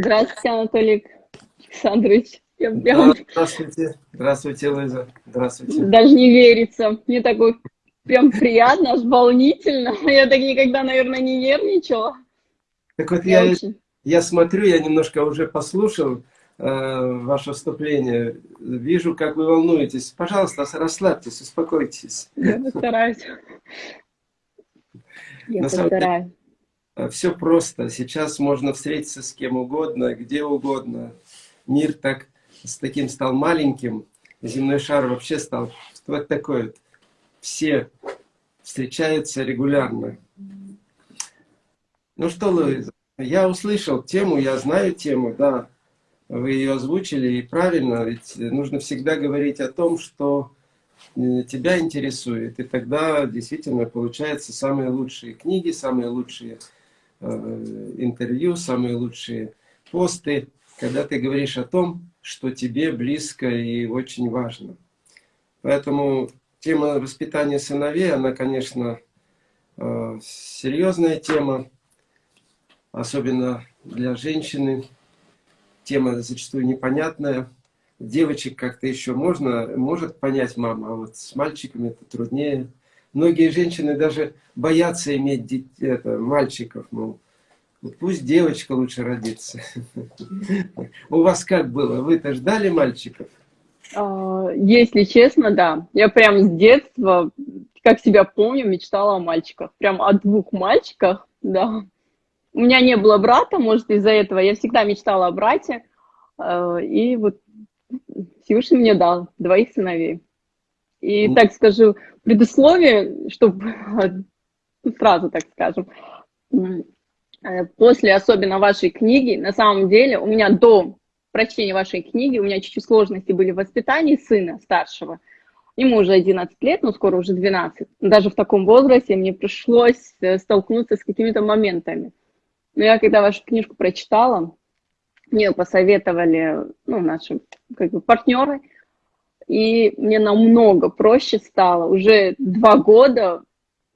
Здравствуйте, Анатолий Александрович. Я, я... Здравствуйте. Здравствуйте, Лиза. Здравствуйте. Даже не верится. Мне такой прям приятно, аж волнительно. Я так никогда, наверное, не нервничала. Так вот, я, я, я смотрю, я немножко уже послушал э, ваше вступление. Вижу, как вы волнуетесь. Пожалуйста, расслабьтесь, успокойтесь. Я постараюсь. Я постараюсь. Э, Все просто. Сейчас можно встретиться с кем угодно, где угодно. Мир так с таким стал маленьким, земной шар вообще стал вот такой вот. Все встречаются регулярно. Ну что, Луиза, я услышал тему, я знаю тему, да. Вы ее озвучили, и правильно, ведь нужно всегда говорить о том, что э, тебя интересует. И тогда действительно получаются самые лучшие книги, самые лучшие интервью, самые лучшие посты, когда ты говоришь о том, что тебе близко и очень важно. Поэтому тема воспитания сыновей, она, конечно, э, серьезная тема, особенно для женщины. Тема зачастую непонятная. Девочек как-то еще можно, может понять мама, а вот с мальчиками это труднее. Многие женщины даже боятся иметь детей, это, мальчиков, мол, Пусть девочка лучше родится. У вас как было? Вы-то ждали мальчиков? А, если честно, да. Я прям с детства, как себя помню, мечтала о мальчиках. Прям о двух мальчиках, да. У меня не было брата, может, из-за этого. Я всегда мечтала о брате. А, и вот Всевышний мне дал двоих сыновей. И ну. так скажу, предусловие, чтобы сразу так скажем, Э, после особенно вашей книги, на самом деле, у меня до прочтения вашей книги, у меня чуть-чуть сложности были в воспитании сына старшего. Ему уже 11 лет, но скоро уже 12. Даже в таком возрасте мне пришлось э, столкнуться с какими-то моментами. Но я когда вашу книжку прочитала, мне посоветовали ну, наши как бы, партнеры, и мне намного проще стало. Уже два года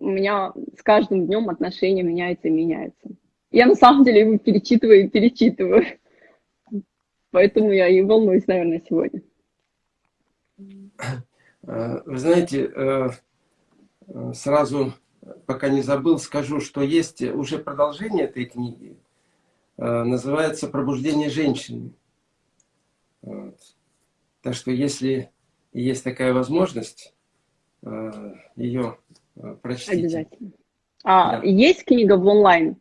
у меня с каждым днем отношения меняются и меняются. Я на самом деле его перечитываю и перечитываю. Поэтому я и волнуюсь, наверное, сегодня. Э, вы знаете, э, э, сразу, пока не забыл, скажу, что есть уже продолжение этой книги. Называется «Пробуждение женщины». Так что, если есть такая возможность, ее прочтите. Обязательно. А да. есть книга в онлайн?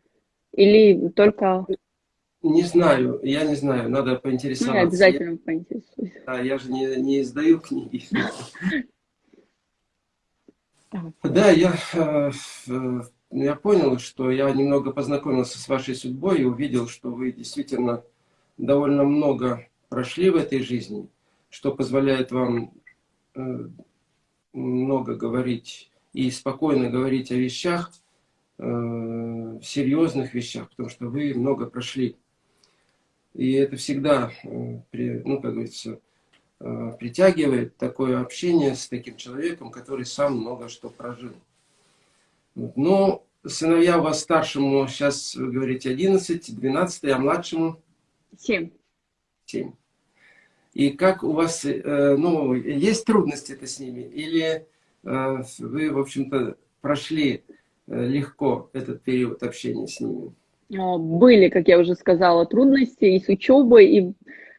Или только... Не знаю, я не знаю, надо поинтересоваться. Ну, обязательно поинтересуюсь. Да, я же не, не издаю книги. Да, я, э, я понял, что я немного познакомился с вашей судьбой и увидел, что вы действительно довольно много прошли в этой жизни, что позволяет вам э, много говорить и спокойно говорить о вещах, э, серьезных вещах, потому что вы много прошли. И это всегда, э, ну, как говорится, э, притягивает такое общение с таким человеком, который сам много что прожил. Но сыновья у вас старшему, сейчас вы говорите 11, 12, а младшему? 7. 7. И как у вас, э, ну, есть трудности-то с ними? Или вы, в общем-то, прошли Э, легко этот период общения с ними? А, были, как я уже сказала, трудности и с учебой, и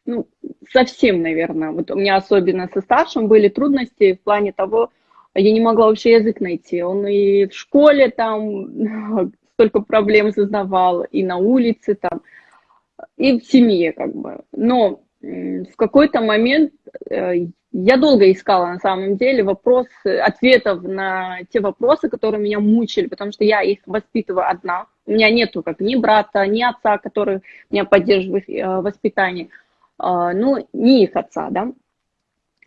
ну, совсем, наверное. Вот у меня особенно со старшим были трудности в плане того, я не могла вообще язык найти. Он и в школе там столько проблем создавал, и на улице там, и в семье как бы. Но в какой-то момент э, я долго искала на самом деле вопрос, ответов на те вопросы, которые меня мучили, потому что я их воспитываю одна. У меня нету как ни брата, ни отца, который меня поддерживает в воспитании, а, ну, ни их отца, да.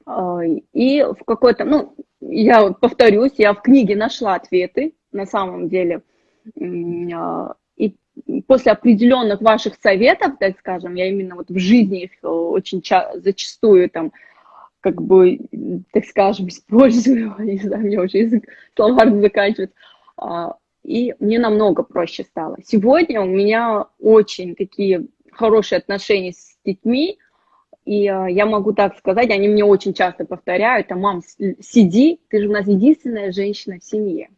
А, и в какой-то, ну, я повторюсь, я в книге нашла ответы на самом деле. После определенных ваших советов, так скажем, я именно вот в жизни их очень зачастую там как бы, так скажем, использую, не знаю, мне уже язык словарный заканчивается, а, и мне намного проще стало. Сегодня у меня очень такие хорошие отношения с детьми, и э, я могу так сказать, они мне очень часто повторяют, а мам, сиди, ты же у нас единственная женщина в семье.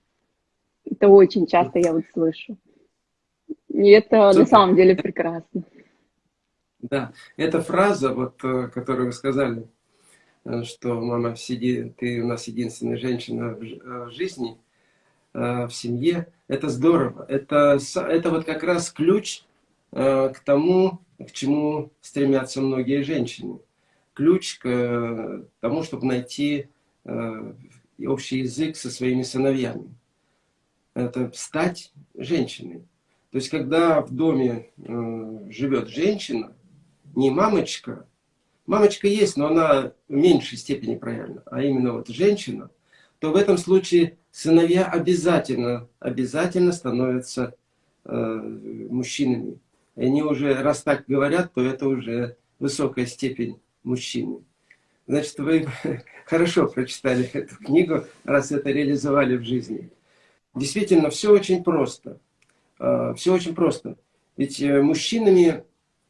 Это очень часто я вот слышу. И это Супер. на самом деле прекрасно. Да, эта фраза, вот, э, которую вы сказали, э, что мама, сиди, ты у нас единственная женщина в э, жизни, в семье, это здорово. Это, это вот как раз ключ к тому, к чему стремятся многие женщины. Ключ к тому, чтобы найти общий язык со своими сыновьями. Это стать женщиной. То есть, когда в доме живет женщина, не мамочка. Мамочка есть, но она в меньшей степени правильно, а именно вот женщина, то в этом случае сыновья обязательно, обязательно становятся э, мужчинами. И они уже, раз так говорят, то это уже высокая степень мужчины. Значит, вы хорошо прочитали эту книгу, раз это реализовали в жизни. Действительно, все очень просто. Э, все очень просто. Ведь э, мужчинами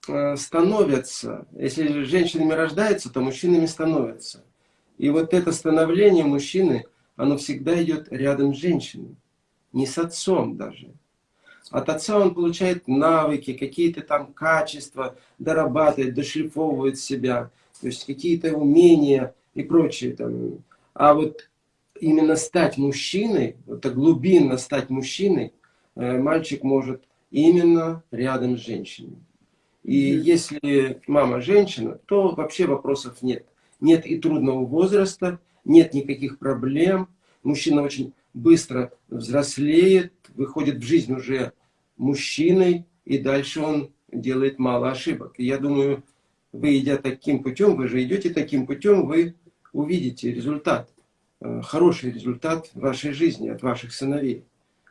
Э, становятся, если женщинами рождаются, то мужчинами становятся. И вот это становление мужчины, оно всегда идет рядом с женщиной, не с отцом даже. От отца он получает навыки, какие-то там качества, дорабатывает, дошлифовывает себя, то есть какие-то умения и прочее. Там. А вот именно стать мужчиной, это глубинно стать мужчиной, мальчик может именно рядом с женщиной. И если мама женщина, то вообще вопросов нет. Нет и трудного возраста, нет никаких проблем. Мужчина очень быстро взрослеет, выходит в жизнь уже мужчиной, и дальше он делает мало ошибок. И я думаю, вы идя таким путем, вы же идете таким путем, вы увидите результат, э, хороший результат вашей жизни от ваших сыновей,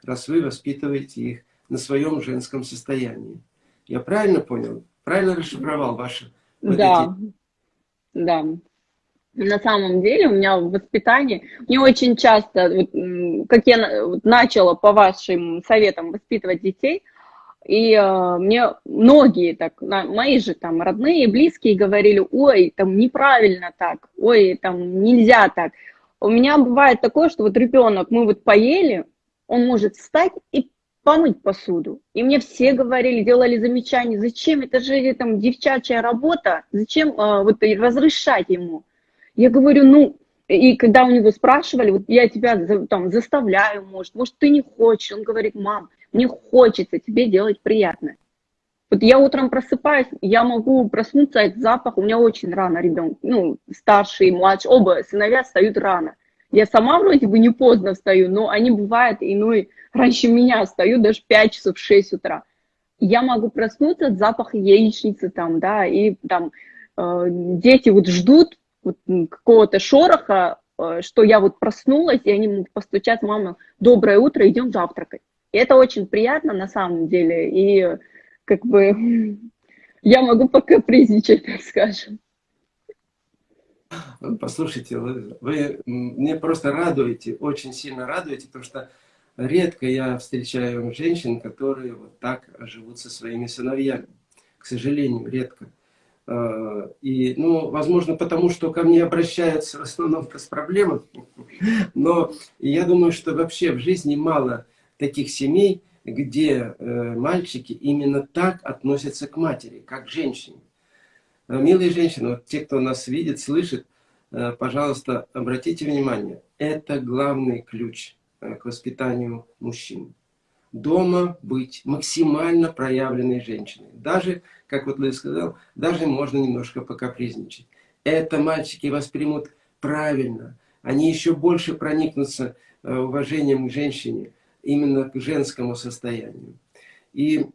раз вы воспитываете их на своем женском состоянии. Я правильно понял? Правильно расшифровал ваши? Да, эти... да. На самом деле у меня в воспитании, мне очень часто, вот, как я начала по вашим советам воспитывать детей, и э, мне многие, так, на, мои же там родные, близкие говорили, ой, там неправильно так, ой, там нельзя так. У меня бывает такое, что вот ребенок, мы вот поели, он может встать и помыть посуду. И мне все говорили, делали замечания, зачем, это же там девчачья работа, зачем а, вот разрешать ему. Я говорю, ну, и когда у него спрашивали, вот я тебя там заставляю, может, может, ты не хочешь. Он говорит, мам, мне хочется тебе делать приятно. Вот я утром просыпаюсь, я могу проснуться от запаха, у меня очень рано ребенок, ну, старший, младший, оба сыновья встают рано. Я сама вроде бы не поздно встаю, но они бывают иной раньше меня встаю, даже 5 часов, 6 утра. Я могу проснуться от запаха яичницы там, да, и там э, дети вот ждут вот, какого-то шороха, э, что я вот проснулась, и они могут постучать, мама, доброе утро, идем завтракать. И это очень приятно на самом деле, и как бы я могу пока призничать, так скажем. Послушайте, вы, мне просто радуете, очень сильно радуете, потому что редко я встречаю женщин, которые вот так живут со своими сыновьями. К сожалению, редко. А, и, ну, возможно, потому что ко мне обращаются в основном с проблемами. Но я думаю, что вообще в жизни мало таких семей, где э, мальчики именно так относятся к матери, как к женщине. А, милые женщины, вот те, кто нас видит, слышит, э, пожалуйста, обратите внимание, это главный ключ Э, к воспитанию мужчин. Дома быть максимально проявленной женщиной. Даже, как вот Луис сказал, даже можно немножко покапризничать. Это мальчики воспримут правильно. Они еще больше проникнутся э, уважением к женщине, именно к женскому состоянию. И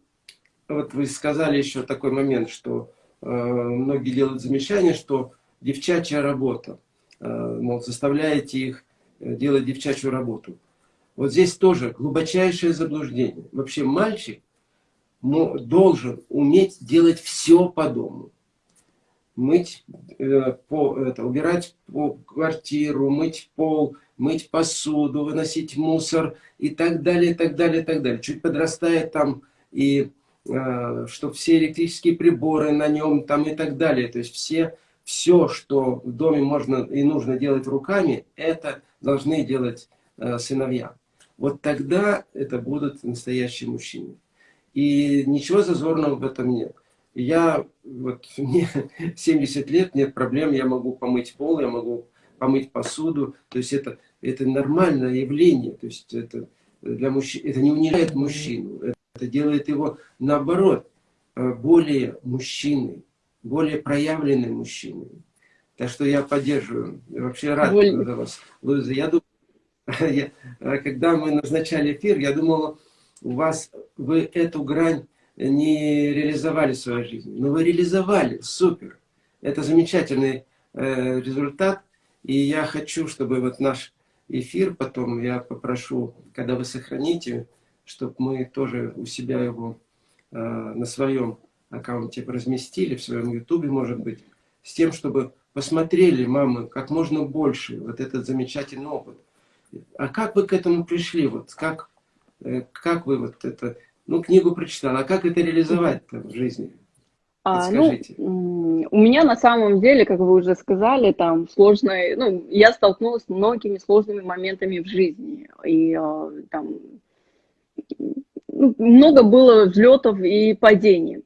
вот вы сказали еще такой момент, что э, многие делают замечание, что девчачья работа, э, мол, заставляете их э, делать девчачью работу. Вот здесь тоже глубочайшее заблуждение. Вообще мальчик должен уметь делать все по дому. Мыть, э, по, это, убирать по квартиру, мыть пол, мыть посуду, выносить мусор и так далее, и так далее, и так далее. Чуть подрастает там и э, чтобы все электрические приборы на нем там и так далее. То есть все, все, что в доме можно и нужно делать руками, это должны делать э, сыновья. Вот тогда это будут настоящие мужчины. И ничего зазорного в этом нет. Я, вот мне 70 лет, нет проблем, я могу помыть пол, я могу помыть посуду. То есть это, это нормальное явление. То есть это, для мужчин, это не унижает мужчину, это делает его, наоборот, э, более мужчиной, более проявленным мужчиной. Так что я поддерживаю. Вообще рад Боль... за вас, Луиза. Я думаю, я, э, когда мы назначали эфир, я думал, у вас вы эту грань не реализовали в своей жизни. Но вы реализовали, супер. Это замечательный э, результат. И я хочу, чтобы вот наш эфир потом, я попрошу, когда вы сохраните, чтобы мы тоже у себя его э, на своем аккаунте разместили, в своем ютубе, может быть, с тем, чтобы посмотрели, мамы, как можно больше вот этот замечательный опыт. А как вы к этому пришли? Вот как, э, как вы вот это, ну, книгу прочитала, а как это реализовать в жизни? А, ну, у меня на самом деле, как вы уже сказали, там сложная, ну, я столкнулась с многими сложными моментами в жизни. И а, там много было взлетов и падений.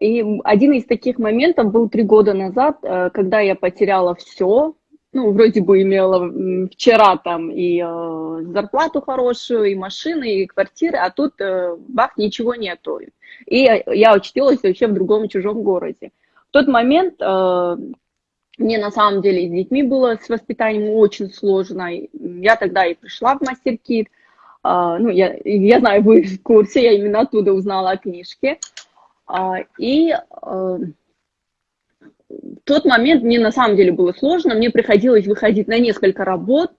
И один из таких моментов был три года назад, э, когда я потеряла все, ну, вроде бы имела вчера там и э, зарплату хорошую, и машины, и квартиры, а тут э, бах, ничего нету. И я очутилась вообще в другом чужом городе. В тот момент э, мне на самом деле с детьми было с воспитанием очень сложно. Я тогда и пришла в мастер-кит. Э, ну, я, я знаю, вы в курсе, я именно оттуда узнала о книжке. Э, и... Э, в тот момент мне на самом деле было сложно, мне приходилось выходить на несколько работ,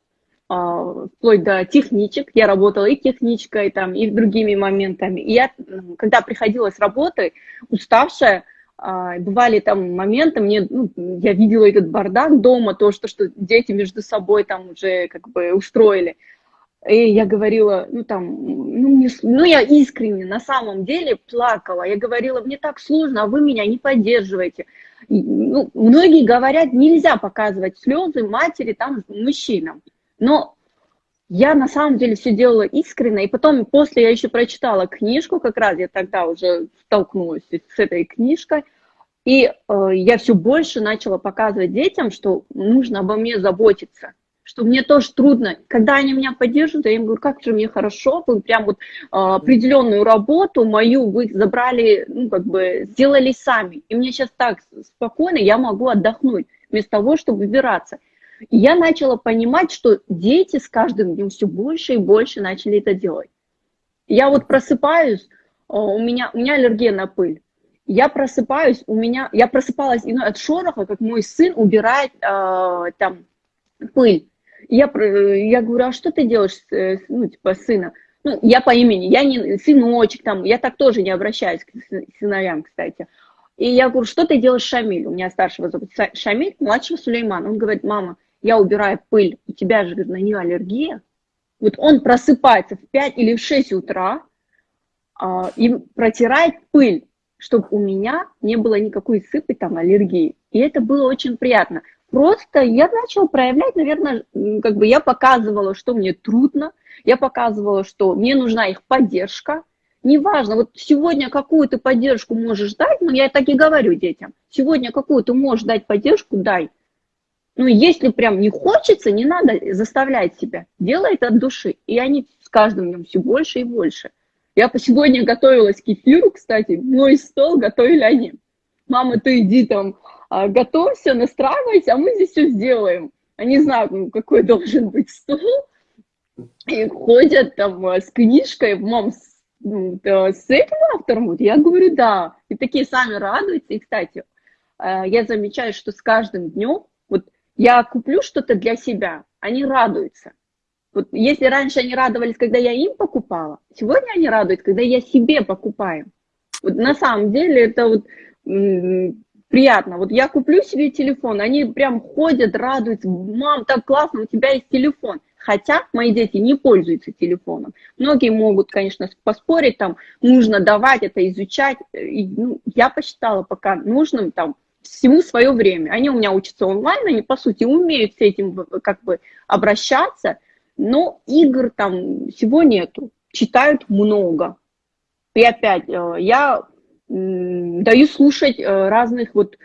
а, вплоть до техничек, я работала и техничкой, там, и другими моментами. И я, когда приходила с работы, уставшая, а, бывали там моменты, мне, ну, я видела этот бардак дома, то, что, что дети между собой там уже как бы устроили. И я говорила, ну там, ну, мне, ну я искренне на самом деле плакала. Я говорила, мне так сложно, а вы меня не поддерживаете ну, многие говорят, нельзя показывать слезы матери там мужчинам. Но я на самом деле все делала искренне, и потом после я еще прочитала книжку, как раз я тогда уже столкнулась с этой книжкой, и э, я все больше начала показывать детям, что нужно обо мне заботиться что мне тоже трудно. Когда они меня поддерживают, я им говорю, как же мне хорошо, вы прям вот э, определенную работу мою вы забрали, ну, как бы сделали сами. И мне сейчас так спокойно, я могу отдохнуть, вместо того, чтобы выбираться. И я начала понимать, что дети с каждым днем все больше и больше начали это делать. Я вот просыпаюсь, у меня, у меня аллергия на пыль. Я просыпаюсь, у меня, я просыпалась иной от шороха, как мой сын убирает э, там пыль. Я, я говорю, а что ты делаешь, э, ну, типа, сына? Ну, я по имени, я не сыночек, там, я так тоже не обращаюсь к сыновьям, кстати. И я говорю, что ты делаешь, Шамиль? У меня старшего зовут Шамиль, младшего Сулейман. Он говорит, мама, я убираю пыль, у тебя же на нее аллергия. Вот он просыпается в 5 или в 6 утра а, и протирает пыль, чтобы у меня не было никакой сыпи, там, аллергии. И это было очень приятно. Просто я начала проявлять, наверное, как бы я показывала, что мне трудно, я показывала, что мне нужна их поддержка. Неважно, вот сегодня какую ты поддержку можешь дать, ну я так и говорю детям, сегодня какую ты можешь дать поддержку, дай. Ну, если прям не хочется, не надо заставлять себя. Делай это от души. И они с каждым днем все больше и больше. Я по сегодня готовилась к эфиру, кстати, мой стол готовили они. Мама, ты иди там готовься, настраивайся, а мы здесь все сделаем. Они знают, ну, какой должен быть стол, и ходят там а, с книжкой, мам, с, ну, с этим автором, вот я говорю, да, и такие сами радуются, и, кстати, а, я замечаю, что с каждым днем, вот я куплю что-то для себя, они радуются. Вот если раньше они радовались, когда я им покупала, сегодня они радуются, когда я себе покупаю. Вот на самом деле это вот приятно. Вот я куплю себе телефон, они прям ходят, радуются, мам, так классно, у тебя есть телефон. Хотя мои дети не пользуются телефоном. Многие могут, конечно, поспорить, там, нужно давать это, изучать. И, ну, я посчитала пока нужным там всему свое время. Они у меня учатся онлайн, они, по сути, умеют с этим как бы обращаться, но игр там всего нету. Читают много. И опять, э, я даю слушать э, разных вот э,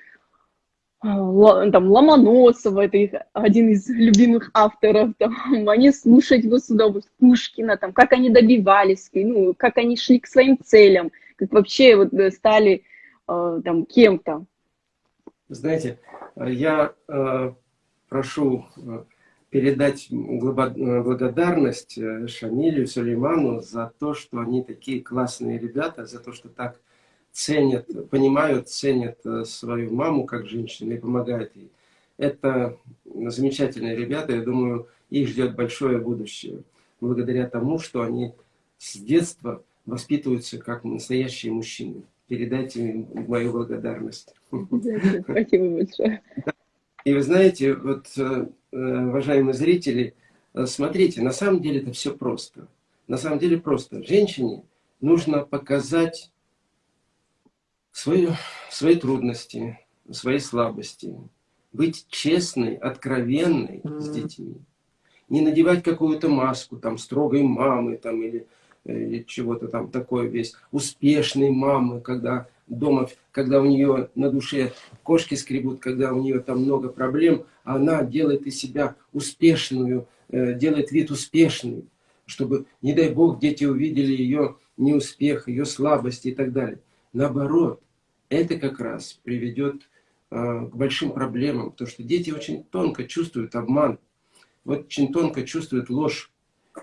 там Ломоносова, это их один из любимых авторов, там, они слушать его с удовольствием, Пушкина, там, как они добивались, ну, как они шли к своим целям, как вообще вот стали там кем-то. Знаете, я э, прошу э, передать благодарность э, Шамилю, Сулейману за то, что они такие классные ребята, за то, что так ценят, понимают, ценят свою маму как женщину и помогают ей. Это замечательные ребята, я думаю, их ждет большое будущее, благодаря тому, что они с детства воспитываются как настоящие мужчины передайте им мою благодарность. Спасибо большое. И вы знаете, вот, э, уважаемые зрители, э, смотрите, на самом деле это все просто. На самом деле просто. Женщине нужно показать свои, свои трудности, свои слабости, быть честной, откровенной с детьми. Не надевать какую-то маску, там, строгой мамы, там, или или чего-то там такое весь, успешной мамы, когда дома, когда у нее на душе кошки скребут, когда у нее там много проблем, она делает из себя успешную, э, делает вид успешный, чтобы, не дай бог, дети увидели ее неуспех, ее слабости и так далее. Наоборот, это как раз приведет э, к большим проблемам, потому что дети очень тонко чувствуют обман, вот очень тонко чувствуют ложь.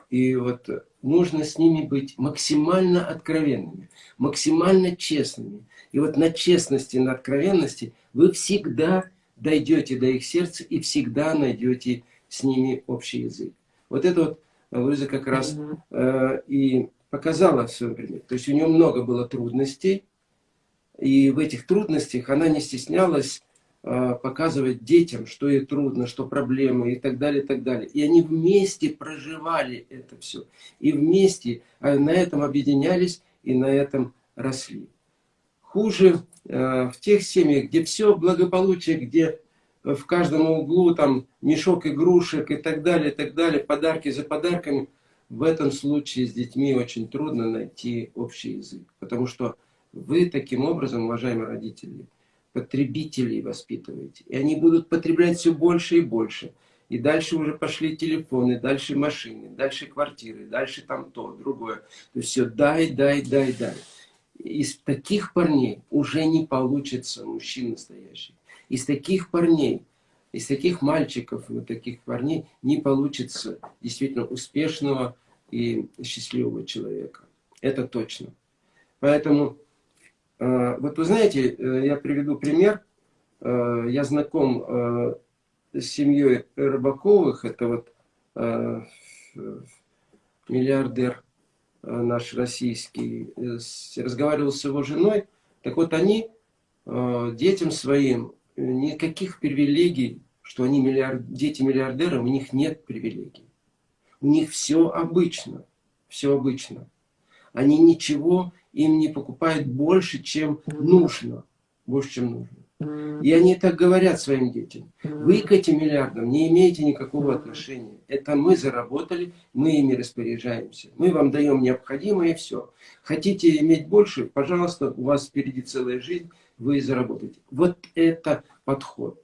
И вот нужно с ними быть максимально откровенными, максимально честными. И вот на честности, на откровенности вы всегда дойдете до их сердца и всегда найдете с ними общий язык. Вот это вот Луиза как раз э, и показала в своем примере. То есть у нее много было трудностей, и в этих трудностях она не стеснялась а, показывать детям, что ей трудно, что проблемы и так далее, и так далее. И они вместе проживали это все. И вместе а на этом объединялись и на этом росли. Хуже э, в тех семьях, где все благополучие, где в каждом углу там мешок игрушек и так далее, и так далее, подарки за подарками, в этом случае с детьми очень трудно найти общий язык. Потому что вы таким образом, уважаемые родители, потребителей воспитываете. И они будут потреблять все больше и больше. И дальше уже пошли телефоны, дальше машины, дальше квартиры, дальше там то, другое. То есть все дай, дай, дай, дай. Из таких парней уже не получится мужчин настоящий. Из таких парней, из таких мальчиков, вот таких парней не получится действительно успешного и счастливого человека. Это точно. Поэтому вот вы знаете, э, я приведу пример. Э, я знаком с семьей Рыбаковых. Это вот миллиардер наш российский. Разговаривал с его женой. Так вот они детям своим никаких привилегий, что они миллиард, дети миллиардеры, у них нет привилегий. У них все обычно. Все обычно. Они ничего им не покупают больше, чем нужно. Больше, чем нужно. И они так говорят своим детям. Вы к этим миллиардам не имеете никакого отношения. Это мы заработали, мы ими распоряжаемся. Мы вам даем необходимое и все. Хотите иметь больше, пожалуйста, у вас впереди целая жизнь, вы заработаете. Вот это подход.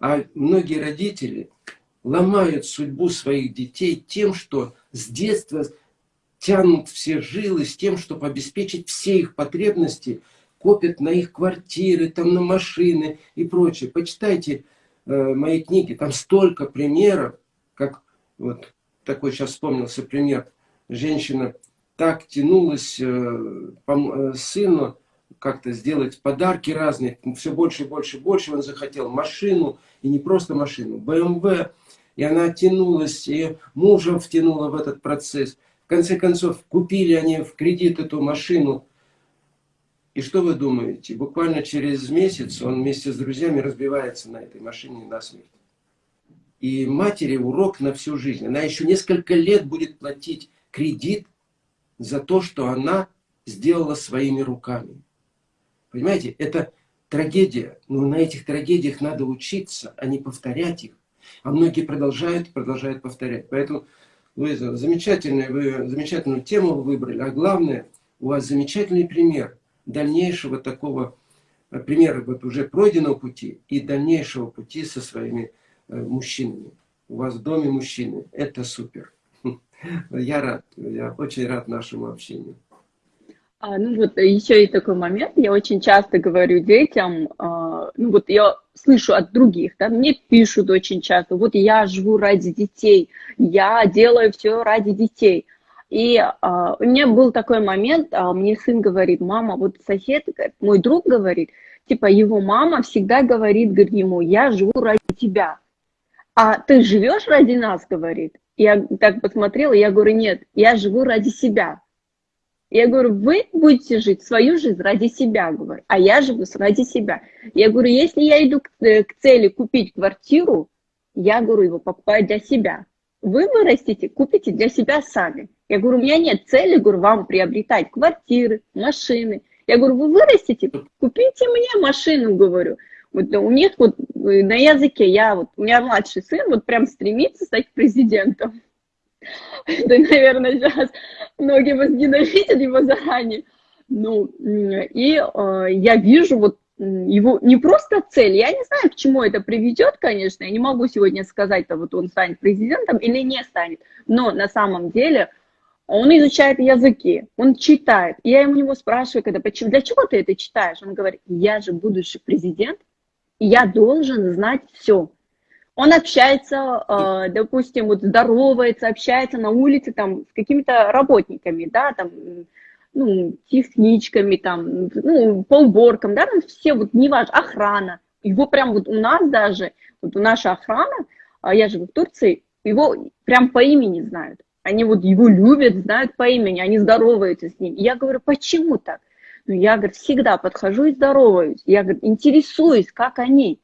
А многие родители ломают судьбу своих детей тем, что с детства тянут все жилы с тем, чтобы обеспечить все их потребности, копят на их квартиры, там, на машины и прочее. Почитайте э, мои книги, там столько примеров, как вот такой сейчас вспомнился пример. Женщина так тянулась э, по, э, сыну как-то сделать подарки разные, все больше и больше и больше он захотел машину, и не просто машину, БМВ, и она тянулась, и мужа втянула в этот процесс – конце концов, купили они в кредит эту машину. И что вы думаете? Буквально через месяц он вместе с друзьями разбивается на этой машине насмерть. и матери урок на всю жизнь. Она еще несколько лет будет платить кредит за то, что она сделала своими руками. Понимаете, это трагедия, но на этих трагедиях надо учиться, а не повторять их. А многие продолжают продолжают повторять. Поэтому, Луиза, замечательную, вы замечательную тему вы выбрали, а главное, у вас замечательный пример дальнейшего такого, э, примера вот уже пройденного пути и дальнейшего пути со своими э, мужчинами. У вас в доме мужчины. Это супер. Я рад, я очень рад нашему общению. А, ну вот еще и такой момент, я очень часто говорю детям, а, ну вот я слышу от других, да, мне пишут очень часто, вот я живу ради детей, я делаю все ради детей. И а, у меня был такой момент, а, мне сын говорит, мама, вот сосед, мой друг говорит, типа его мама всегда говорит, говорит ему, я живу ради тебя. А ты живешь ради нас, говорит. Я так посмотрела, я говорю, нет, я живу ради себя. Я говорю, вы будете жить свою жизнь ради себя, говорю, а я живу ради себя. Я говорю, если я иду к, э, к цели купить квартиру, я говорю, его покупаю для себя. Вы вырастите, купите для себя сами. Я говорю, у меня нет цели, говорю, вам приобретать квартиры, машины. Я говорю, вы вырастите, купите мне машину, говорю. Вот у них вот э, на языке, я вот, у меня младший сын вот прям стремится стать президентом. Это, наверное, сейчас многие возненавидят его заранее. Ну, и э, я вижу вот его не просто цель, я не знаю, к чему это приведет, конечно, я не могу сегодня сказать, то вот он станет президентом или не станет, но на самом деле он изучает языки, он читает. И я ему него спрашиваю, когда, почему, для чего ты это читаешь? Он говорит, я же будущий президент, я должен знать все. Он общается, э, допустим, вот здоровается, общается на улице там с какими-то работниками, да, там, ну, техничками, там, ну, по уборкам, да, там все, вот, неважно, охрана. Его прям вот у нас даже, вот у наша охрана, а я живу в Турции, его прям по имени знают. Они вот его любят, знают по имени, они здороваются с ним. И я говорю, почему так? Ну, я, говорю, всегда подхожу и здороваюсь. Я, говорю, интересуюсь, как они.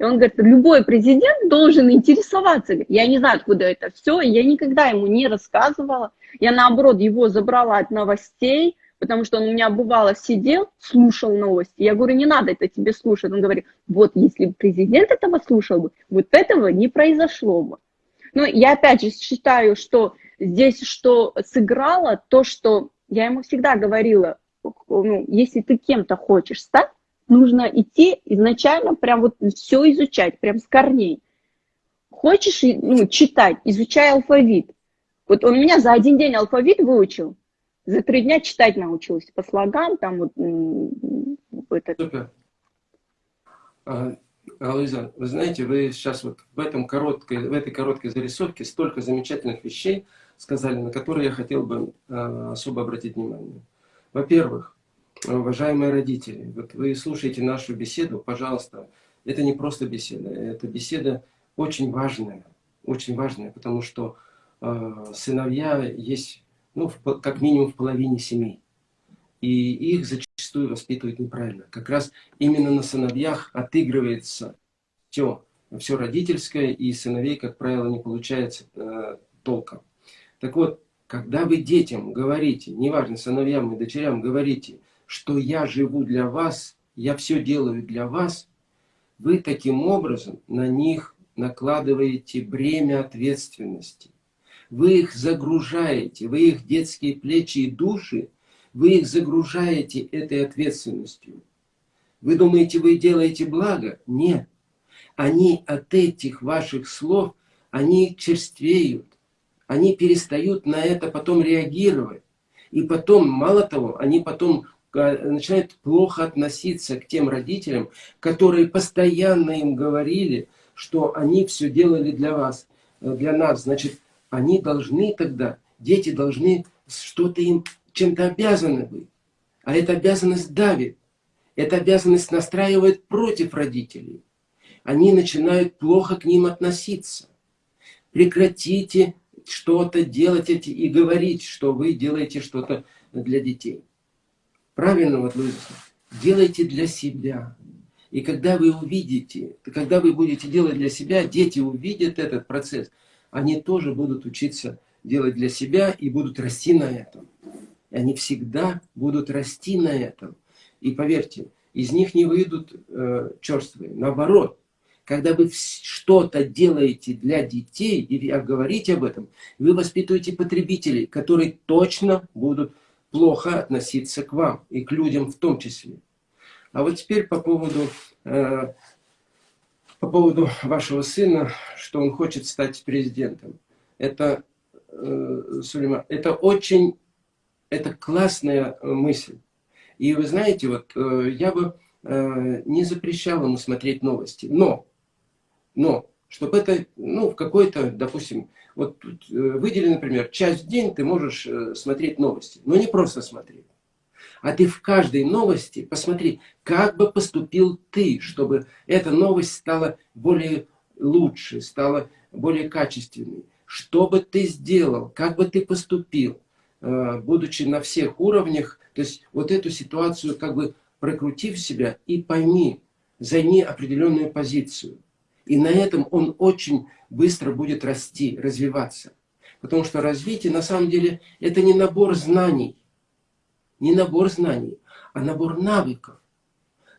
И он говорит, любой президент должен интересоваться. Я не знаю, откуда это все, я никогда ему не рассказывала. Я, наоборот, его забрала от новостей, потому что он у меня, бывало, сидел, слушал новости. Я говорю, не надо это тебе слушать. Он говорит, вот если бы президент этого слушал бы, вот этого не произошло бы. Но я опять же считаю, что здесь что сыграло, то, что я ему всегда говорила, ну, если ты кем-то хочешь стать, нужно идти изначально прям вот все изучать, прям с корней. Хочешь ну, читать, изучай алфавит. Вот он меня за один день алфавит выучил, за три дня читать научился по слогам, там вот это. Супер. А, вы знаете, вы сейчас вот в, этом короткой, в этой короткой зарисовке столько замечательных вещей сказали, на которые я хотел бы а, особо обратить внимание. Во-первых, уважаемые родители, вот вы слушаете нашу беседу, пожалуйста, это не просто беседа, это беседа очень важная, очень важная, потому что э, сыновья есть, ну, в, как минимум в половине семей. И их зачастую воспитывают неправильно. Как раз именно на сыновьях отыгрывается все, все родительское, и сыновей, как правило, не получается э, толком. Так вот, когда вы детям говорите, неважно, сыновьям и дочерям говорите, что я живу для вас, я все делаю для вас, вы таким образом на них накладываете бремя ответственности. Вы их загружаете, вы их детские плечи и души, вы их загружаете этой ответственностью. Вы думаете, вы делаете благо? Нет. Они от этих ваших слов, они черствеют, они перестают на это потом реагировать. И потом, мало того, они потом начинают плохо относиться к тем родителям, которые постоянно им говорили, что они все делали для вас, э, для нас. Значит, они должны тогда, дети должны что-то им, чем-то обязаны быть. А эта обязанность давит. Эта обязанность настраивает против родителей. Они начинают плохо к ним относиться. Прекратите что-то делать и говорить, что вы делаете что-то для детей. Правильно, вот Луиза, делайте для себя. И когда вы увидите, когда вы будете делать для себя, дети увидят этот процесс, они тоже будут учиться делать для себя и будут расти на этом. И они всегда будут расти на этом. И поверьте, из них не выйдут э, черствые. Наоборот, когда вы что-то делаете для детей и говорите об этом, вы воспитываете потребителей, которые точно будут плохо относиться к вам и к людям в том числе. А вот теперь по поводу, э, по поводу вашего сына, что он хочет стать президентом. Это, э, Сулейман, это очень, это классная мысль. И вы знаете, вот э, я бы э, не запрещал ему смотреть новости, но но, чтобы это, ну, в какой-то, допустим, вот тут э, выдели, например, часть в день ты можешь э, смотреть новости. Но не просто смотреть. А ты в каждой новости посмотри, как бы поступил ты, чтобы эта новость стала более лучше, стала более качественной. Что бы ты сделал, как бы ты поступил, э, будучи на всех уровнях. То есть вот эту ситуацию как бы прокрутив себя и пойми, займи определенную позицию. И на этом он очень быстро будет расти, развиваться. Потому что развитие на самом деле это не набор знаний. Не набор знаний, а набор навыков.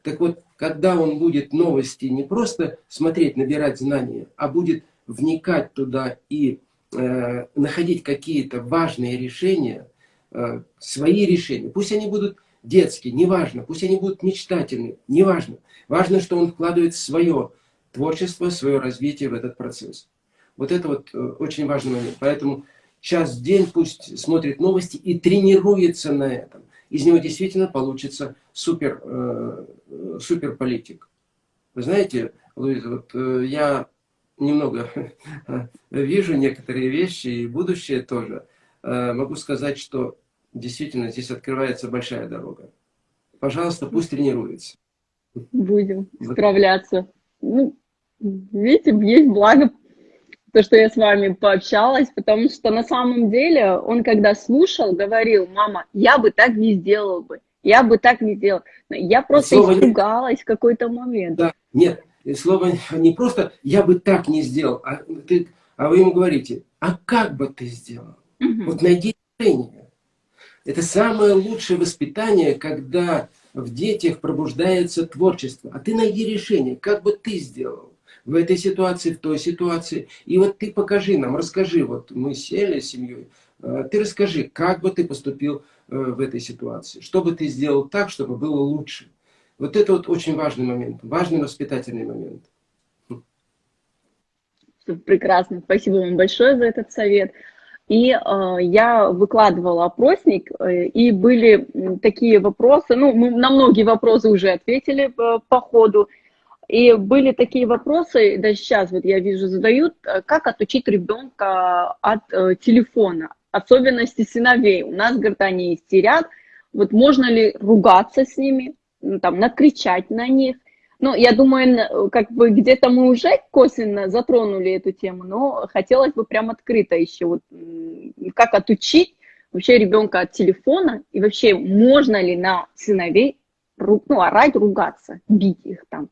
Так вот, когда он будет новости не просто смотреть, набирать знания, а будет вникать туда и э, находить какие-то важные решения, э, свои решения, пусть они будут детские, неважно, пусть они будут мечтательные, неважно. Важно, что он вкладывает свое творчество, свое развитие в этот процесс. Вот это вот э, очень важный момент. Поэтому час в день пусть смотрит новости и тренируется на этом. Из него действительно получится супер, э, супер политик. Вы знаете, Луиза, вот э, я немного вижу некоторые вещи и будущее тоже. Э, могу сказать, что действительно здесь открывается большая дорога. Пожалуйста, пусть тренируется. Будем справляться. Ну, видите, есть благо то, что я с вами пообщалась, потому что на самом деле он, когда слушал, говорил, мама, я бы так не сделал бы, я бы так не сделал. Я просто слово испугалась в какой-то момент. Да, нет, слово не просто «я бы так не сделал», а, ты, а вы ему говорите «а как бы ты сделал?» угу. Вот найди решение. Это самое лучшее воспитание, когда в детях пробуждается творчество. А ты найди решение, как бы ты сделал в этой ситуации, в той ситуации. И вот ты покажи нам, расскажи, вот мы сели с семьей, э, ты расскажи, как бы ты поступил э, в этой ситуации, что бы ты сделал так, чтобы было лучше. Вот это вот очень важный момент, важный воспитательный момент. Прекрасно, спасибо вам большое за этот совет. И э, я выкладывала опросник, э, и были такие вопросы, ну, мы на многие вопросы уже ответили э, по ходу, и были такие вопросы, даже сейчас вот я вижу задают, э, как отучить ребенка от э, телефона, особенности сыновей. У нас, говорит, они истерят, вот можно ли ругаться с ними, там, накричать на них. Ну, я думаю, как бы где-то мы уже косвенно затронули эту тему, но хотелось бы прям открыто еще, вот, как отучить вообще ребенка от телефона, и вообще можно ли на сыновей ну, орать, ругаться, бить их там.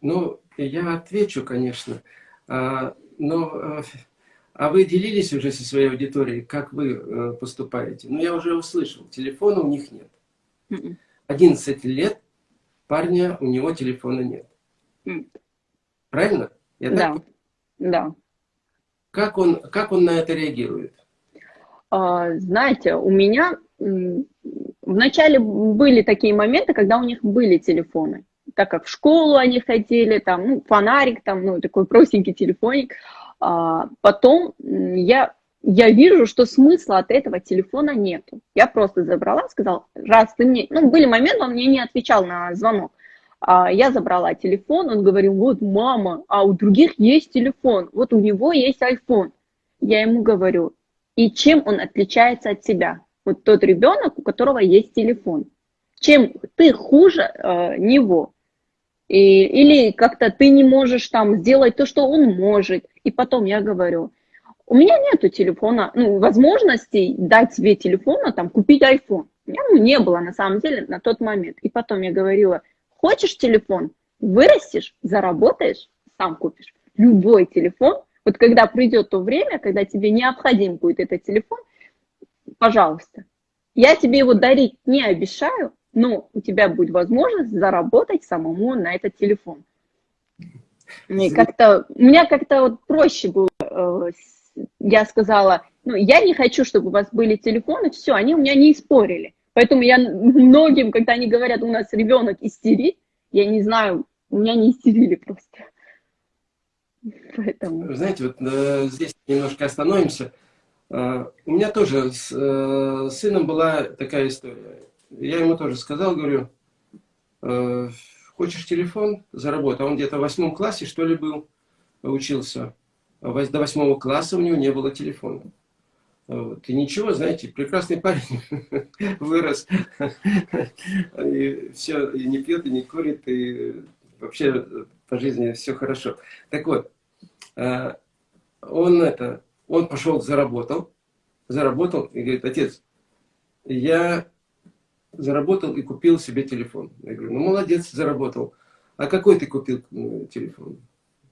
Ну, я отвечу, конечно. А, но а, а вы делились уже со своей аудиторией, как вы э, поступаете? Ну, я уже услышал, телефона у них нет. 11 м-м. лет парня, у него телефона нет. Правильно? Я да, так? да. Как он, как он на это реагирует? А, знаете, у меня вначале были такие моменты, когда у них были телефоны так как в школу они ходили, там, ну, фонарик, там, ну, такой простенький телефоник. А, потом я, я вижу, что смысла от этого телефона нету. Я просто забрала, сказала, раз ты мне... Ну, были моменты, он мне не отвечал на звонок. А, я забрала телефон, он говорил, вот, мама, а у других есть телефон, вот у него есть iPhone. Я ему говорю, и чем он отличается от себя? Вот тот ребенок, у которого есть телефон. Чем ты хуже э, него? И, или как-то ты не можешь там сделать то, что он может. И потом я говорю, у меня нету телефона, ну, возможностей дать тебе телефона, там, купить iPhone. У меня ну, не было на самом деле на тот момент. И потом я говорила, хочешь телефон, вырастешь, заработаешь, сам купишь. Любой телефон, вот когда придет то время, когда тебе необходим будет этот телефон, пожалуйста. Я тебе его дарить не обещаю, но у тебя будет возможность заработать самому на этот телефон. Мне как-то, у меня как-то вот проще было, э, я сказала, ну, я не хочу, чтобы у вас были телефоны, все, они у меня не спорили. Поэтому я многим, когда они говорят, у нас ребенок истерит, я не знаю, у меня не истерили просто. Поэтому. Знаете, вот э, здесь немножко остановимся. Э, у меня тоже с э, сыном была такая история. Я ему тоже сказал, говорю, э, хочешь телефон, заработай. Он где-то в восьмом классе, что ли, был, учился. До восьмого класса у него не было телефона. Вот. И ничего, знаете, прекрасный парень вырос. И все, и не пьет, и не курит, и вообще по жизни все хорошо. Так вот, э, он это, он пошел, заработал, заработал и говорит, отец, я заработал и купил себе телефон. Я говорю, ну молодец, заработал. А какой ты купил ну, телефон?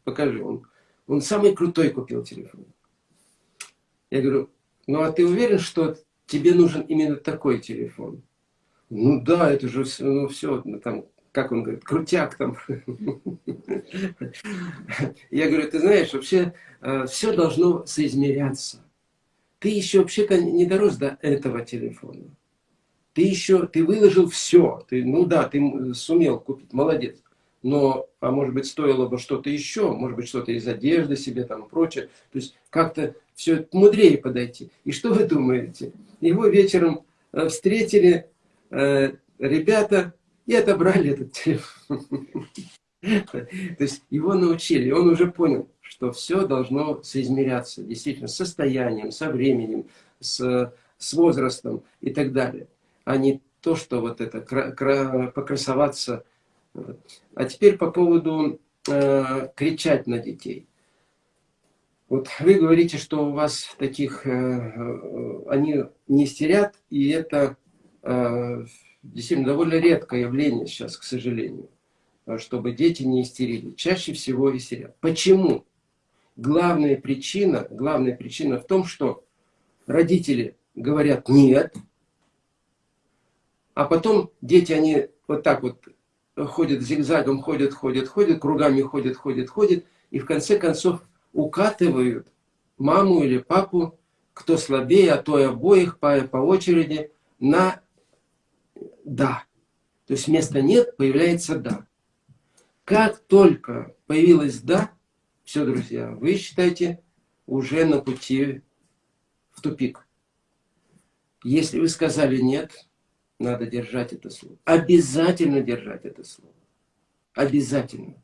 Покажи. Он, он самый крутой купил телефон. Я говорю, ну а ты уверен, что тебе нужен именно такой телефон? Ну да, это же ну, все, ну, там, как он говорит, крутяк там. Я говорю, ты знаешь, вообще э, все должно соизмеряться. Ты еще вообще не дорос до этого телефона ты еще, ты выложил все, ты, ну да, ты сумел купить, молодец. Но, а может быть, стоило бы что-то еще, может быть, что-то из одежды себе там и прочее. То есть, как-то все мудрее подойти. И что вы думаете? Его вечером э, встретили э, ребята и отобрали этот телефон. То есть, его научили, он уже понял, что все должно соизмеряться, действительно, с состоянием, со временем, с, с возрастом и так далее а не то, что вот это, покрасоваться. А теперь по поводу э, кричать на детей. Вот вы говорите, что у вас таких, э, э, они не истерят, и это э, действительно довольно редкое явление сейчас, к сожалению, чтобы дети не истерили. Чаще всего истерят. Почему? Главная причина, главная причина в том, что родители говорят «нет», а потом дети, они вот так вот ходят зигзагом, ходят, ходят, ходят, кругами ходят, ходят, ходят, и в конце концов укатывают маму или папу, кто слабее, а то и обоих по, по очереди, на «да». То есть вместо «нет» появляется «да». Как только появилось «да», все, друзья, вы считаете уже на пути в тупик. Если вы сказали «нет», надо держать это слово. Обязательно держать это слово. Обязательно.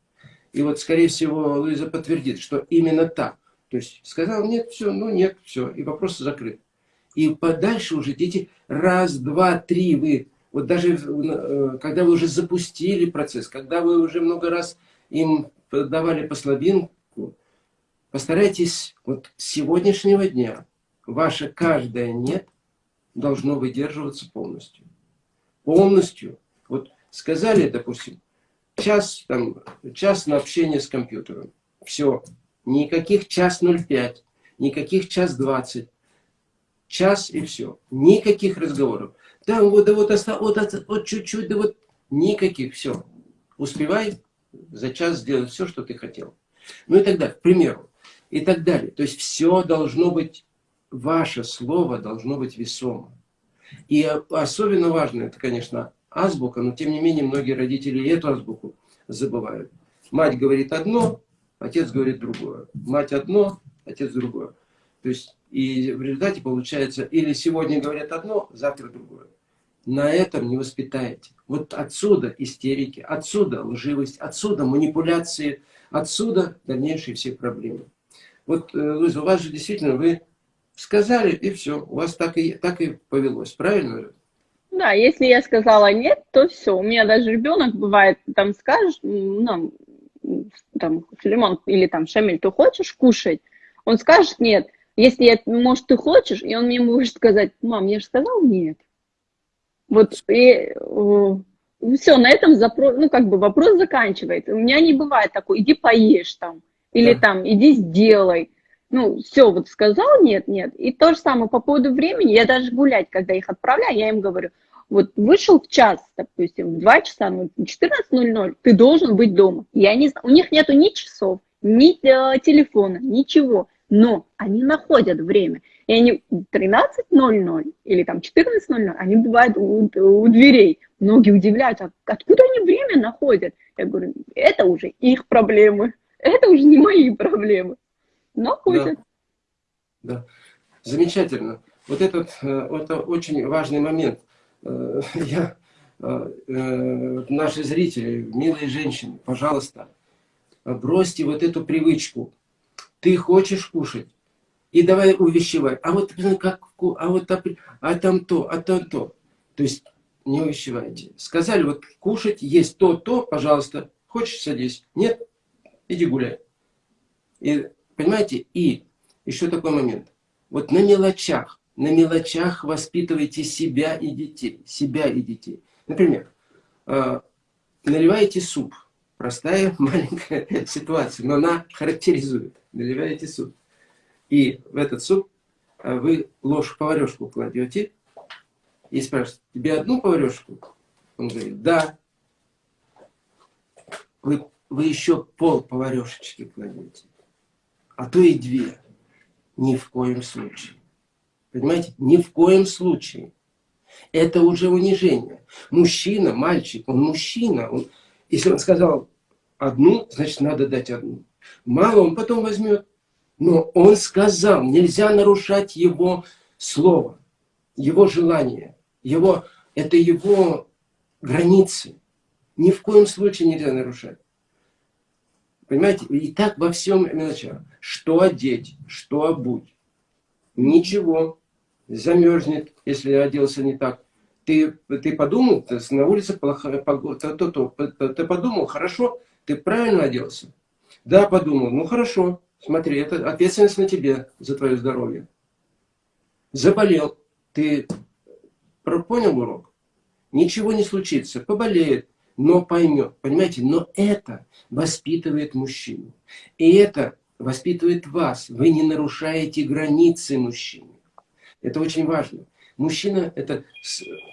И вот, скорее всего, Луиза подтвердит, что именно так. То есть сказал нет, все, ну нет, все, и вопрос закрыт. И подальше уже дети раз, два, три, вы, вот даже э, когда вы уже запустили процесс, когда вы уже много раз им давали послабинку, постарайтесь вот с сегодняшнего дня ваше каждое «нет» должно выдерживаться полностью полностью. Вот сказали, допустим, час, там, час на общение с компьютером. Все. Никаких час 05, никаких час 20. Час и все. Никаких разговоров. Там вот, да вот, вот, вот чуть-чуть, да вот никаких. Все. Успевай за час сделать все, что ты хотел. Ну и так далее. К примеру. И так далее. То есть все должно быть, ваше слово должно быть весомо. И особенно важно, это, конечно, азбука, но тем не менее многие родители эту азбуку забывают. Мать говорит одно, отец говорит другое. Мать одно, отец другое. То есть и в результате получается, или сегодня говорят одно, завтра другое. На этом не воспитаете. Вот отсюда истерики, отсюда лживость, отсюда манипуляции, отсюда дальнейшие все проблемы. Вот, э, Луиза, у вас же действительно, вы Сказали, и все. У вас так и, так и повелось. Правильно Да, если я сказала нет, то все. У меня даже ребенок бывает, там скажешь, ну, там, Филимон или там Шамиль, ты хочешь кушать? Он скажет нет. Если, я, может, ты хочешь, и он мне может сказать, мам, я же сказал нет. Вот, и все, на этом запрос, ну, как бы вопрос заканчивается. У меня не бывает такой, иди поешь там, или да. там, иди сделай. Ну, все, вот сказал, нет, нет. И то же самое по поводу времени, я даже гулять, когда их отправляю, я им говорю, вот вышел в час, допустим, в 2 часа, ну, 14.00, ты должен быть дома. Я не знаю, у них нету ни часов, ни э, телефона, ничего, но они находят время. И они 13.00 или там 14.00, они бывают у, у дверей. Многие удивляются, откуда они время находят? Я говорю, это уже их проблемы, это уже не мои проблемы. Находят. Да, да. замечательно. Вот этот, э, это очень важный момент. Э, я, э, наши зрители, милые женщины, пожалуйста, бросьте вот эту привычку. Ты хочешь кушать? И давай увещевай. А вот как, а вот а там то, а там то. То есть не увещевайте. Сказали, вот кушать, есть то, то, пожалуйста. Хочешь, садись. Нет, иди гуляй. И, понимаете, и еще такой момент. Вот на мелочах, на мелочах воспитывайте себя и детей. Себя и детей. Например, э, наливаете суп. Простая маленькая ситуация, но она характеризует. Наливаете суп. И в этот суп э, вы ложь-поварешку кладете и спрашиваете, тебе одну поварешку? Он говорит, да. Вы, вы еще пол поварешечки кладете, а то и две. Ни в коем случае. Понимаете? Ни в коем случае. Это уже унижение. Мужчина, мальчик, он мужчина. Он, если он сказал одну, значит надо дать одну. Мало он потом возьмет. Но он сказал, нельзя нарушать его слово, его желание, его, это его границы. Ни в коем случае нельзя нарушать. Понимаете? И так во всем мелочах. Что одеть, что обуть. Ничего. Замерзнет, если оделся не так. Ты, ты подумал, на улице плохая погода, то, то, ты подумал, хорошо, ты правильно оделся? Да, подумал, ну хорошо, смотри, это ответственность на тебе за твое здоровье. Заболел, ты понял урок? Ничего не случится, поболеет, но поймет, понимаете? Но это воспитывает мужчину. И это воспитывает вас. Вы не нарушаете границы мужчины. Это очень важно. Мужчина – это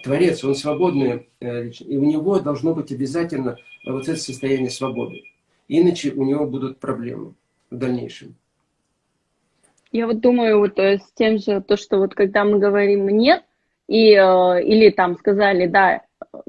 творец, он свободный, э, и у него должно быть обязательно вот это состояние свободы. Иначе у него будут проблемы в дальнейшем. Я вот думаю, вот э, с тем же, то, что вот когда мы говорим «нет», и, э, или там сказали «да»,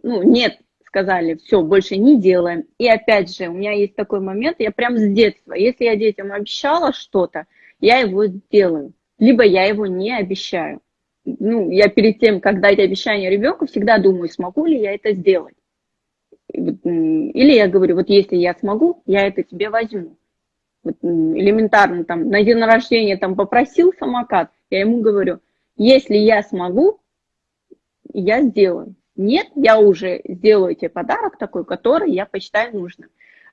ну, «нет», сказали, все, больше не делаем. И опять же, у меня есть такой момент, я прям с детства, если я детям обещала что-то, я его делаю, либо я его не обещаю. Ну, я перед тем, как дать обещание ребенку, всегда думаю, смогу ли я это сделать. Или я говорю, вот если я смогу, я это тебе возьму. Вот элементарно, там, на день рождения там попросил самокат, я ему говорю, если я смогу, я сделаю. Нет, я уже сделаю тебе подарок такой, который я посчитаю нужным.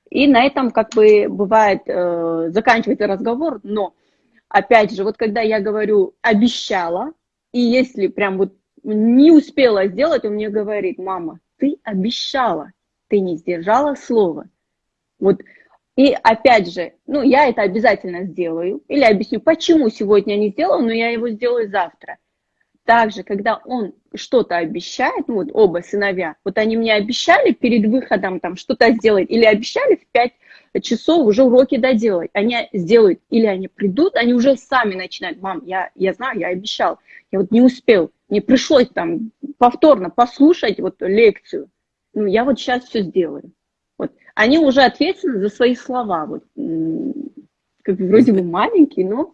И на этом как бы бывает, э, заканчивается разговор, но опять же, вот когда я говорю обещала, и если прям вот не успела сделать, он мне говорит, мама, ты обещала, ты не сдержала слова. Вот, и опять же, ну, я это обязательно сделаю, или объясню, почему сегодня не сделала, но я его сделаю завтра. Также, когда он что-то обещает, ну вот оба сыновья, вот они мне обещали перед выходом там что-то сделать, или обещали в 5 часов уже уроки доделать, они сделают, или они придут, они уже сами начинают, мам, я, я знаю, я обещал, я вот не успел, мне пришлось там повторно послушать вот лекцию, ну, я вот сейчас все сделаю. Вот. Они уже ответственны за свои слова. Вот. Как вроде бы маленькие, но...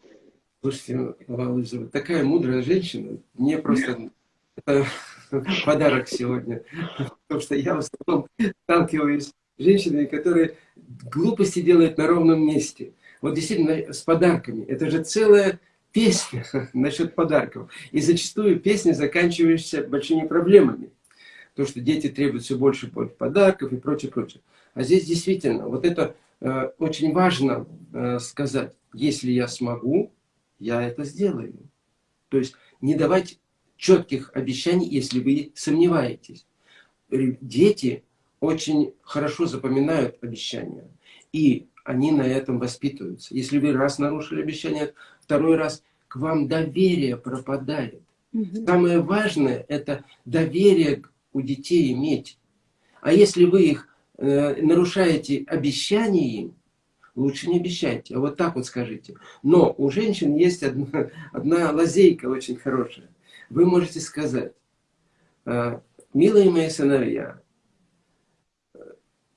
Слушайте, Лиза, такая мудрая женщина. Мне просто это подарок сегодня. Потому что я в основном сталкиваюсь с женщинами, которые глупости делают на ровном месте. Вот действительно, с подарками. Это же целая песня насчет подарков. И зачастую песня, заканчивающаяся большими проблемами то, что дети требуют все больше больше подарков и прочее, прочее. А здесь действительно, вот это э, очень важно э, сказать, если я смогу, я это сделаю. То есть не давать четких обещаний, если вы сомневаетесь. Дети очень хорошо запоминают обещания. И они на этом воспитываются. Если вы раз нарушили обещание, второй раз к вам доверие пропадает. Угу. Самое важное – это доверие у детей иметь. А если вы их э, нарушаете обещания им, лучше не обещайте, а вот так вот скажите. Но у женщин есть одна, одна лазейка очень хорошая. Вы можете сказать, «Э, милые мои сыновья,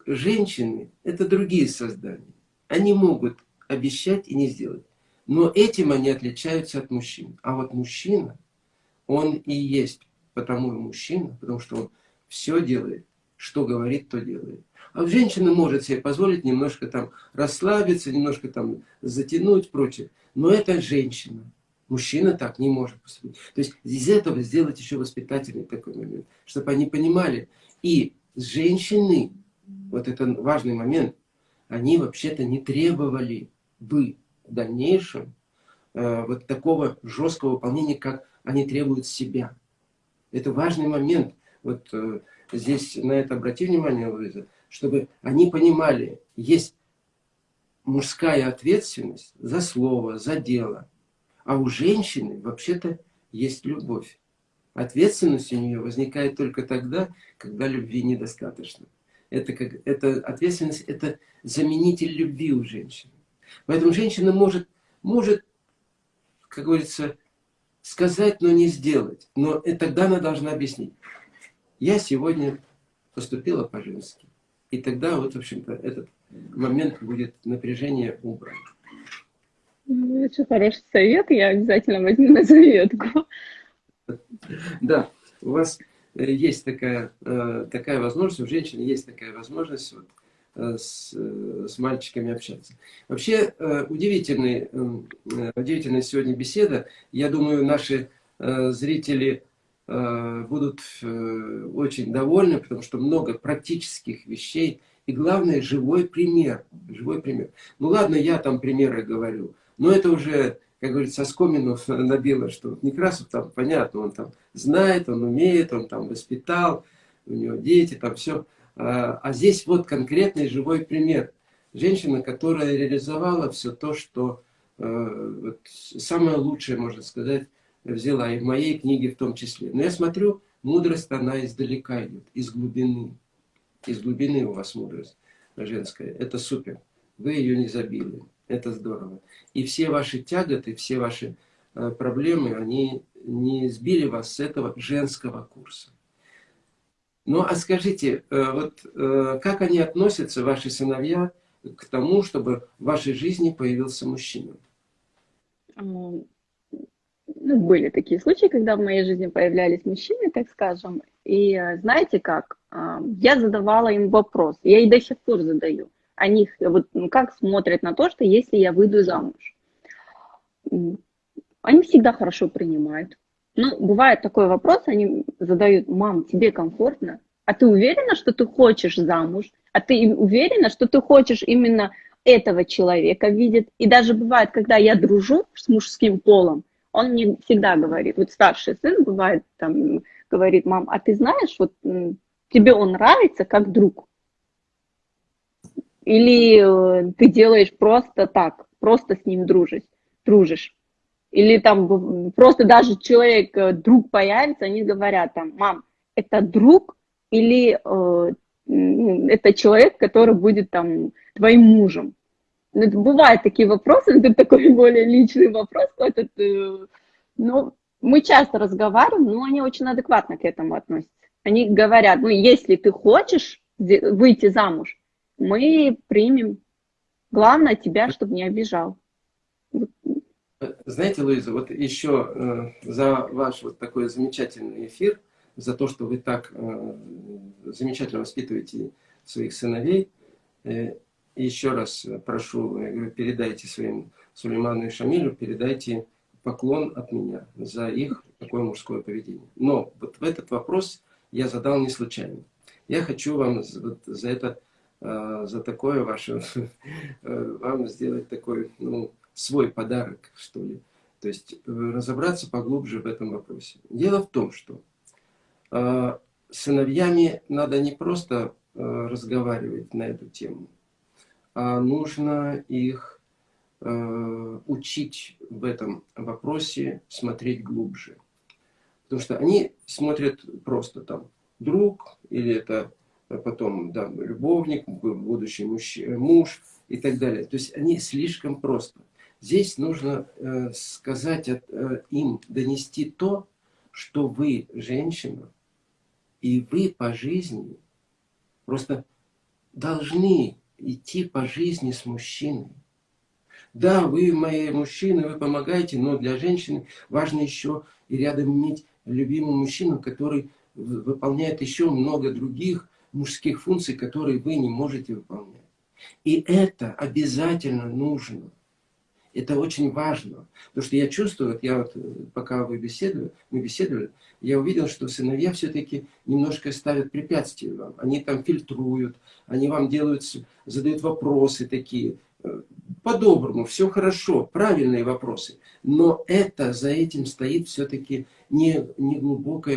женщины – это другие создания. Они могут обещать и не сделать. Но этим они отличаются от мужчин. А вот мужчина, он и есть потому и мужчина, потому что он все делает, что говорит, то делает. А женщина может себе позволить немножко там расслабиться, немножко там затянуть, прочее. Но это женщина. Мужчина так не может поступить. То есть из этого сделать еще воспитательный такой момент, чтобы они понимали. И женщины, вот это важный момент, они вообще-то не требовали бы в дальнейшем э, вот такого жесткого выполнения, как они требуют себя. Это важный момент. Вот э, здесь на это обрати внимание, Луиза, чтобы они понимали, есть мужская ответственность за слово, за дело. А у женщины вообще-то есть любовь. Ответственность у нее возникает только тогда, когда любви недостаточно. Это, как, это ответственность, это заменитель любви у женщины. Поэтому женщина может, может, как говорится, сказать, но не сделать. Но тогда она должна объяснить. Я сегодня поступила по-женски. И тогда вот, в общем-то, этот момент будет напряжение убран. Ну, это хороший совет, я обязательно возьму на заветку. Да, у вас э, есть такая, э, такая возможность, у женщин есть такая возможность вот, Э, с, с мальчиками общаться. Вообще, удивительный, удивительная сегодня беседа. Я думаю, наши зрители будут очень довольны, потому что много практических вещей. И главное, живой пример. Живой пример. Ну ладно, я там примеры говорю, но это уже, как говорится, Скоминов набило, что Некрасов там, понятно, он там знает, он умеет, он там воспитал, у него дети, там все. А, а здесь вот конкретный живой пример. Женщина, которая реализовала все то, что э, вот, самое лучшее, можно сказать, взяла, и в моей книге в том числе. Но я смотрю, мудрость, она издалека идет, из глубины. Из глубины у вас мудрость женская. Это супер. Вы ее не забили. Это здорово. И все ваши тяготы, все ваши э, проблемы, они не сбили вас с этого женского курса. Ну, а скажите, э, вот э, как они относятся, ваши сыновья, к тому, чтобы в вашей жизни появился мужчина? Ну, были такие случаи, когда в моей жизни появлялись мужчины, так скажем. И э, знаете как? Я задавала им вопрос, я и до сих пор задаю. Они вот, ну, как смотрят на то, что если я выйду замуж. Они всегда хорошо принимают. Ну, бывает такой вопрос, они задают, мам, тебе комфортно? А ты уверена, что ты хочешь замуж? А ты уверена, что ты хочешь именно этого человека видеть? И даже бывает, когда я дружу с мужским полом, он мне всегда говорит, вот старший сын бывает, там, говорит, мам, а ты знаешь, вот тебе он нравится как друг? Или э, ты делаешь просто так, просто с ним дружишь, дружишь? или там просто даже человек, э, друг появится, они говорят там, мам, это друг или э, это человек, который будет там твоим мужем. Ну, бывают такие вопросы, это такой более личный вопрос, этот, э, но мы часто разговариваем, но они очень адекватно к этому относятся. Они говорят, ну, если ты хочешь выйти замуж, мы примем. Главное тебя, чтобы не обижал. Знаете, Луиза, вот еще э, за ваш вот такой замечательный эфир, за то, что вы так э, замечательно воспитываете своих сыновей, еще раз прошу, я говорю, передайте своим Сулейману и Шамилю, передайте поклон от меня за их такое мужское поведение. Но вот в этот вопрос я задал не случайно. Я хочу вам вот за это, за такое ваше, вам сделать такой, ну, свой подарок, что ли. То есть э, разобраться поглубже в этом вопросе. Дело в том, что э, сыновьями надо не просто э, разговаривать на эту тему, нужно их э, учить в этом вопросе смотреть глубже. Потому что они смотрят просто там друг, или это потом да, любовник, будущий муж, муж и так далее. То есть они слишком просто. Здесь нужно э, сказать э, им, донести то, что вы женщина, и вы по жизни просто должны идти по жизни с мужчиной. Да, вы мои мужчины, вы помогаете, но для женщины важно еще и рядом иметь любимого мужчину, который выполняет еще много других мужских функций, которые вы не можете выполнять. И это обязательно нужно. Это очень важно. Потому что я чувствую, вот я вот, пока вы беседовали, мы беседовали, я увидел, что сыновья все-таки немножко ставят препятствия вам. Они там фильтруют, они вам делают, задают вопросы такие. По-доброму, все хорошо, правильные вопросы. Но это, за этим стоит все-таки не, не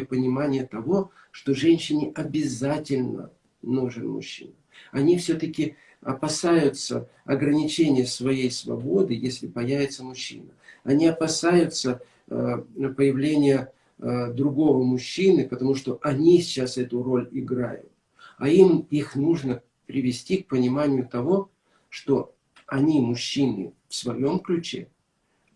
понимание того, что женщине обязательно нужен мужчина. Они все-таки опасаются ограничения своей свободы, если появится мужчина. Они опасаются э, появления э, другого мужчины, потому что они сейчас эту роль играют. А им их нужно привести к пониманию того, что они мужчины в своем ключе,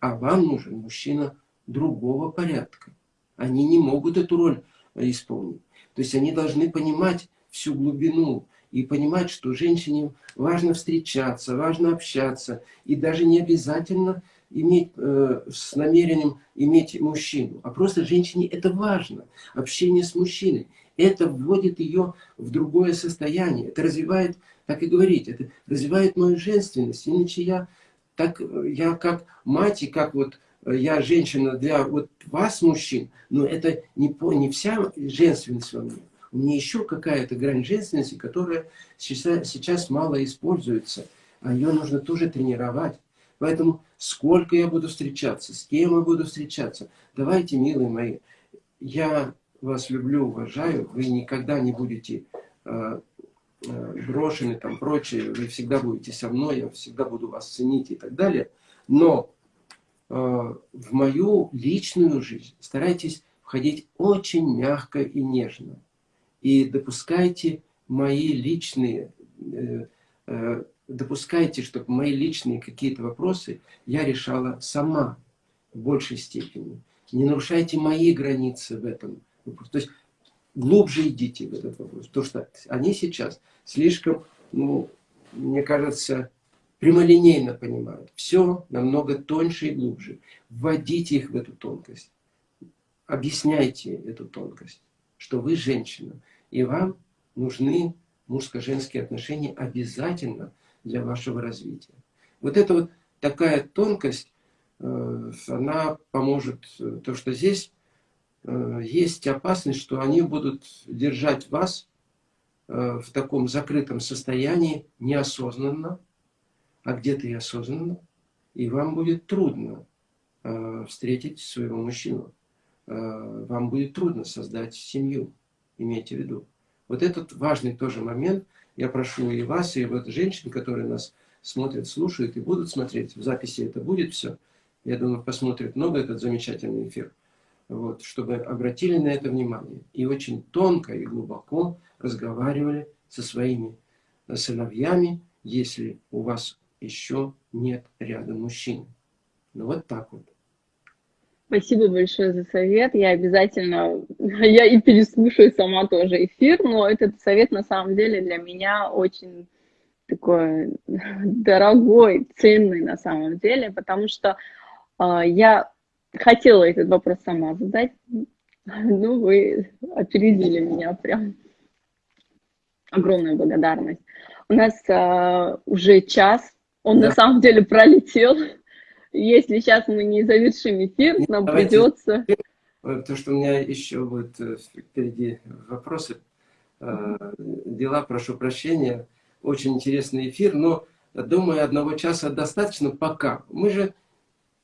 а вам нужен мужчина другого порядка. Они не могут эту роль исполнить. То есть они должны понимать всю глубину и понимать, что женщине важно встречаться, важно общаться, и даже не обязательно иметь э, с намерением иметь мужчину, а просто женщине это важно, общение с мужчиной. Это вводит ее в другое состояние, это развивает, как и говорить, это развивает мою женственность, иначе я, так, я как мать и как вот я женщина для вот вас, мужчин, но это не, по, не вся женственность во мне. У меня еще какая-то грань женственности, которая сейчас, сейчас мало используется. А ее нужно тоже тренировать. Поэтому сколько я буду встречаться, с кем я буду встречаться. Давайте, милые мои, я вас люблю, уважаю. Вы никогда не будете э, брошены, там, прочее. Вы всегда будете со мной, я всегда буду вас ценить и так далее. Но э, в мою личную жизнь старайтесь входить очень мягко и нежно и допускайте мои личные, э, э, допускайте, чтобы мои личные какие-то вопросы я решала сама в большей степени. Не нарушайте мои границы в этом. То есть глубже идите в этот вопрос. Потому что они сейчас слишком, ну, мне кажется, прямолинейно понимают. Все намного тоньше и глубже. Вводите их в эту тонкость. Объясняйте эту тонкость, что вы женщина. И вам нужны мужско-женские отношения обязательно для вашего развития. Вот эта вот такая тонкость, э, она поможет, э, то что здесь э, есть опасность, что они будут держать вас в таком закрытом состоянии неосознанно, а где-то и осознанно, и вам будет трудно встретить своего мужчину. Вам будет трудно создать семью имейте в виду. Вот этот важный тоже момент, я прошу и вас, и вот женщин, которые нас смотрят, слушают и будут смотреть, в записи это будет все, я думаю, посмотрят много этот замечательный эфир, вот, чтобы обратили на это внимание и очень тонко и глубоко разговаривали со своими сыновьями, если у вас еще нет рядом мужчин. Ну вот так вот. Спасибо большое за совет. Я обязательно, я и переслушаю сама тоже эфир, но этот совет на самом деле для меня очень такой дорогой, ценный на самом деле, потому что э, я хотела этот вопрос сама задать, ну вы опередили меня прям. Огромная благодарность. У нас э, уже час, он да. на самом деле пролетел. Если сейчас мы не завершим эфир, Нет, нам придется... Потому что у меня еще будет э, впереди вопросы, э, дела, прошу прощения. Очень интересный эфир, но думаю, одного часа достаточно пока. Мы же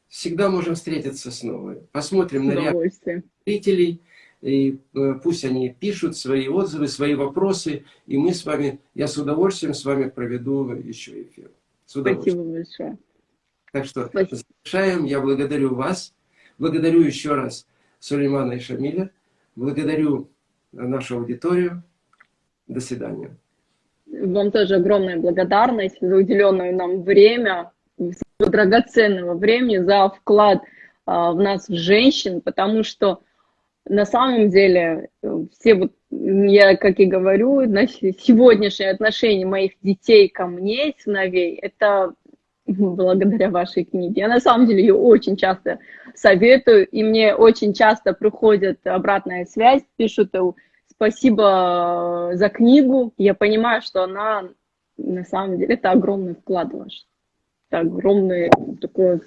всегда можем встретиться снова. Посмотрим на реакцию зрителей, и э, пусть они пишут свои отзывы, свои вопросы, и мы с вами, я с удовольствием с вами проведу еще эфир. С удовольствием. Спасибо большое. Так что Спасибо. завершаем. Я благодарю вас, благодарю еще раз Сулеймана и Шамиля, благодарю нашу аудиторию. До свидания. Вам тоже огромная благодарность за уделенное нам время, драгоценного времени, за вклад а, в нас, женщин, потому что на самом деле все вот, я как и говорю, сегодняшнее отношение моих детей ко мне, сыновей, это благодаря вашей книге. Я на самом деле ее очень часто советую, и мне очень часто приходит обратная связь, пишут спасибо за книгу, я понимаю, что она на самом деле это огромный вклад ваш, это огромный такой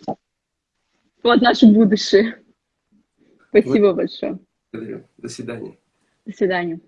вклад в наше будущее. Спасибо большое. До свидания. До свидания.